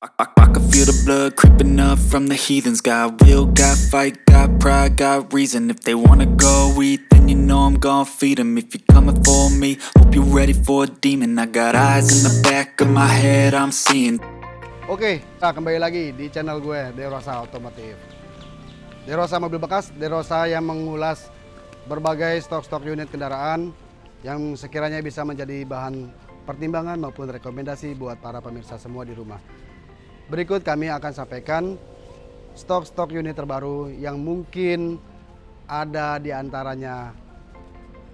I, I, I can feel the blood creeping up from the heathens. Got will, got fight, got pride, got reason. If they wanna go eat, then you know I'm gon' feed 'em. If you're coming for me, hope you're ready for a demon. I got eyes in the back of my head, I'm seeing. Oke, nah kembali lagi di channel gue, Derosa Otomotif. Derosa Mobil Bekas, Derosa yang mengulas berbagai stok-stok unit kendaraan yang sekiranya bisa menjadi bahan pertimbangan maupun rekomendasi buat para pemirsa semua di rumah. Berikut kami akan sampaikan stok-stok unit terbaru yang mungkin ada di antaranya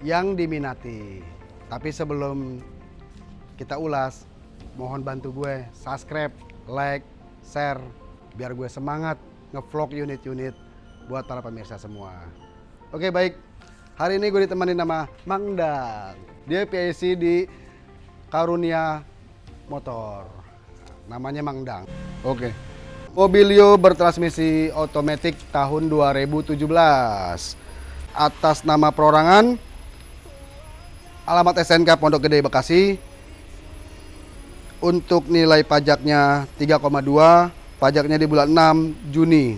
yang diminati. Tapi sebelum kita ulas, mohon bantu gue subscribe, like, share, biar gue semangat ngevlog unit-unit buat para pemirsa semua. Oke baik, hari ini gue ditemani nama Mang Dang. Dia PIC di Karunia Motor. Namanya Mang Dang. Oke. Mobilio bertransmisi otomatis tahun 2017. Atas nama perorangan alamat SNK Pondok Gede Bekasi. Untuk nilai pajaknya 3,2, pajaknya di bulan 6 Juni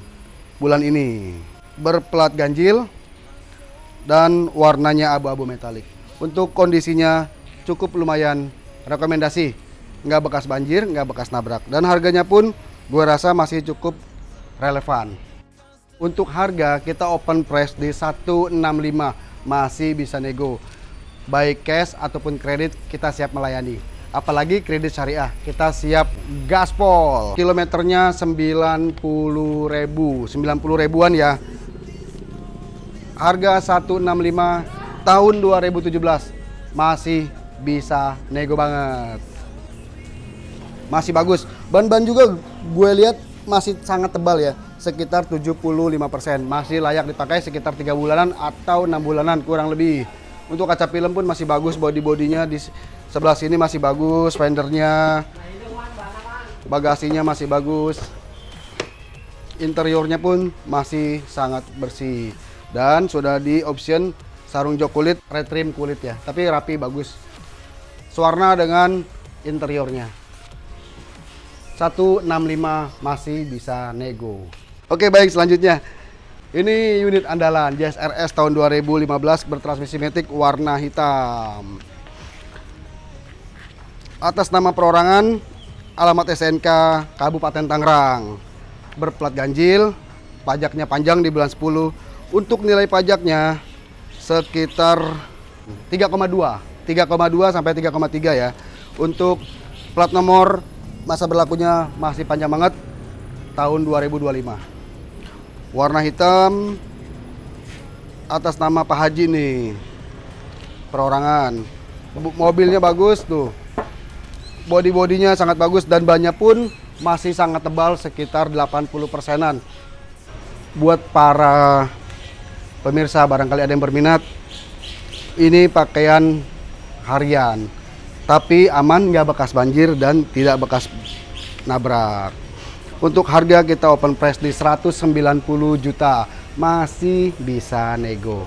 bulan ini. Berplat ganjil dan warnanya abu-abu metalik. Untuk kondisinya cukup lumayan rekomendasi nggak bekas banjir, nggak bekas nabrak. Dan harganya pun gue rasa masih cukup relevan. Untuk harga kita open price di 165 masih bisa nego. Baik cash ataupun kredit kita siap melayani. Apalagi kredit syariah, kita siap gaspol. Kilometernya 90 ribu, 90 ribuan ya. Harga 165 tahun 2017 masih bisa nego banget masih bagus. Ban-ban juga gue lihat masih sangat tebal ya, sekitar 75%. Masih layak dipakai sekitar tiga bulanan atau enam bulanan kurang lebih. Untuk kaca film pun masih bagus, body-bodinya di sebelah sini masih bagus, fendernya, bagasinya masih bagus. Interiornya pun masih sangat bersih dan sudah di option sarung jok kulit, retrim kulit ya, tapi rapi bagus. Suarna dengan interiornya. 165 masih bisa nego. Oke baik selanjutnya. Ini unit andalan Jazz RS tahun 2015 bertransmisi matic warna hitam. Atas nama perorangan, alamat SNK Kabupaten Tangerang. Berplat ganjil, pajaknya panjang di bulan 10. Untuk nilai pajaknya sekitar 3,2. 3,2 sampai 3,3 ya. Untuk plat nomor masa berlakunya masih panjang banget tahun 2025 warna hitam atas nama Pak Haji nih perorangan. Mobilnya bagus tuh. Body bodinya sangat bagus dan banyak pun masih sangat tebal sekitar 80 persenan. Buat para pemirsa barangkali ada yang berminat ini pakaian harian tapi aman nggak bekas banjir dan tidak bekas nabrak. Untuk harga kita open price di 190 juta masih bisa nego.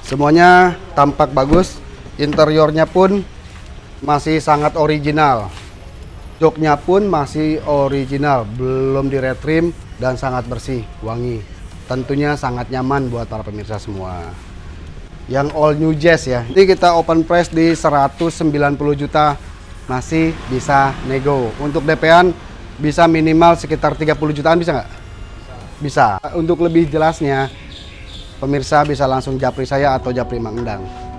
Semuanya tampak bagus interiornya pun masih sangat original. Joknya pun masih original belum di retrim dan sangat bersih wangi. Tentunya sangat nyaman buat para pemirsa semua yang all new jazz ya. Ini kita open price di 190 juta masih bisa nego. Untuk DP-an bisa minimal sekitar 30 jutaan bisa nggak? Bisa. bisa. Untuk lebih jelasnya pemirsa bisa langsung japri saya atau japri Mang Endang.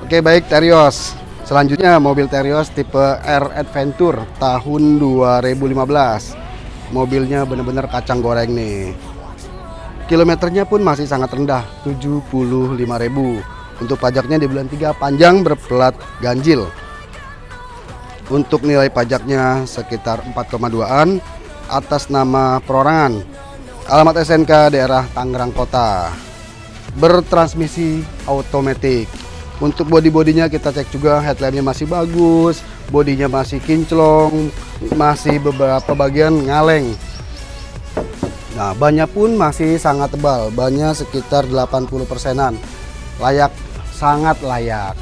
Oke baik Terios. Selanjutnya mobil Terios tipe R Adventure tahun 2015 Mobilnya benar-benar kacang goreng nih Kilometernya pun masih sangat rendah 75.000 Untuk pajaknya di bulan 3 panjang berplat ganjil. Untuk nilai pajaknya sekitar 4,2an atas nama perorangan. Alamat SNK daerah Tangerang Kota. Bertransmisi otomatis. Untuk body-bodinya kita cek juga headlampnya masih bagus, bodinya masih kinclong, masih beberapa bagian ngaleng. Nah, bannya pun masih sangat tebal, bannya sekitar 80 persenan. Layak, sangat layak.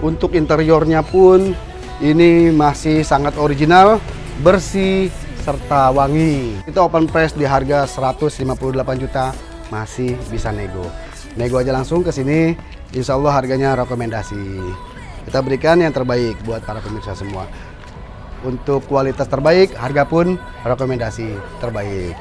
Untuk interiornya pun ini masih sangat original, bersih, serta wangi. Kita open price di harga 158 juta, masih bisa nego. Nego aja langsung ke sini, insya Allah harganya rekomendasi. Kita berikan yang terbaik buat para pemirsa semua untuk kualitas terbaik, harga pun rekomendasi terbaik.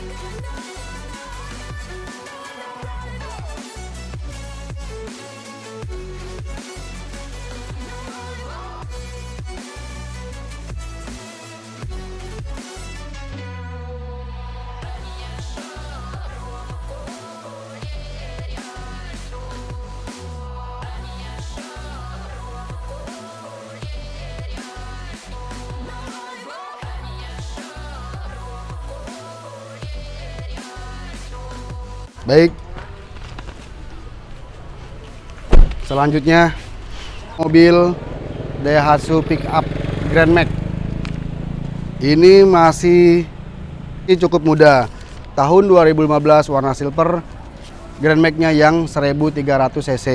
I'm gonna know, I'm Baik. Selanjutnya mobil Daihatsu pickup Grand Max. Ini masih ini cukup muda. Tahun 2015 warna silver. Grand Max-nya yang 1300 cc.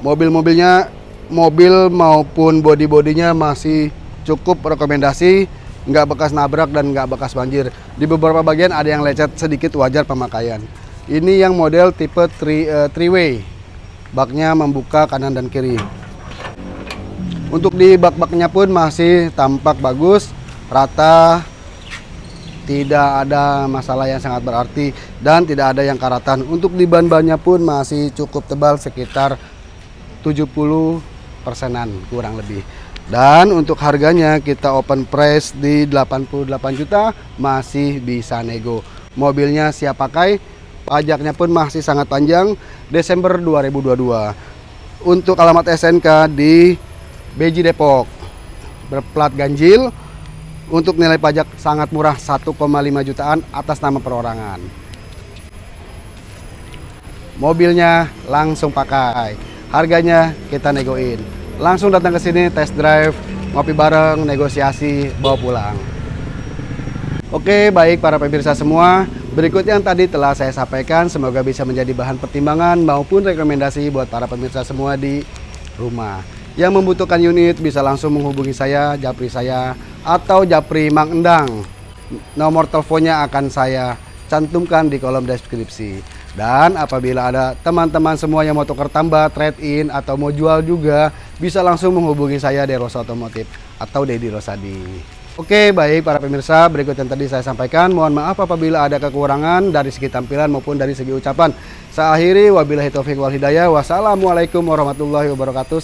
Mobil-mobilnya mobil maupun body-bodinya masih cukup rekomendasi nggak bekas nabrak dan nggak bekas banjir. Di beberapa bagian ada yang lecet sedikit wajar pemakaian. Ini yang model tipe three, eh, three way. Baknya membuka kanan dan kiri. Untuk di bak-baknya pun masih tampak bagus, rata, tidak ada masalah yang sangat berarti dan tidak ada yang karatan. Untuk di ban-bannya pun masih cukup tebal sekitar 70 persenan kurang lebih. Dan untuk harganya kita open price di 88 juta masih bisa nego. Mobilnya siap pakai, pajaknya pun masih sangat panjang Desember 2022. Untuk alamat SNK di Beji Depok. Berplat ganjil untuk nilai pajak sangat murah 1,5 jutaan atas nama perorangan. Mobilnya langsung pakai. Harganya kita negoin. Langsung datang ke sini test drive, ngopi bareng, negosiasi, bawa pulang. Oke, baik para pemirsa semua. Berikut yang tadi telah saya sampaikan, semoga bisa menjadi bahan pertimbangan maupun rekomendasi buat para pemirsa semua di rumah. Yang membutuhkan unit bisa langsung menghubungi saya, Japri saya, atau Japri Mang Endang. Nomor teleponnya akan saya cantumkan di kolom deskripsi. Dan apabila ada teman-teman semua yang mau tukar tambah, trade in, atau mau jual juga, bisa langsung menghubungi saya di Rosa Otomotif atau Dedi Rosadi. Oke, baik para pemirsa, berikut yang tadi saya sampaikan. Mohon maaf apabila ada kekurangan dari segi tampilan maupun dari segi ucapan. Saya akhiri, wabillahi taufiq wal hidayah. Wassalamualaikum warahmatullahi wabarakatuh.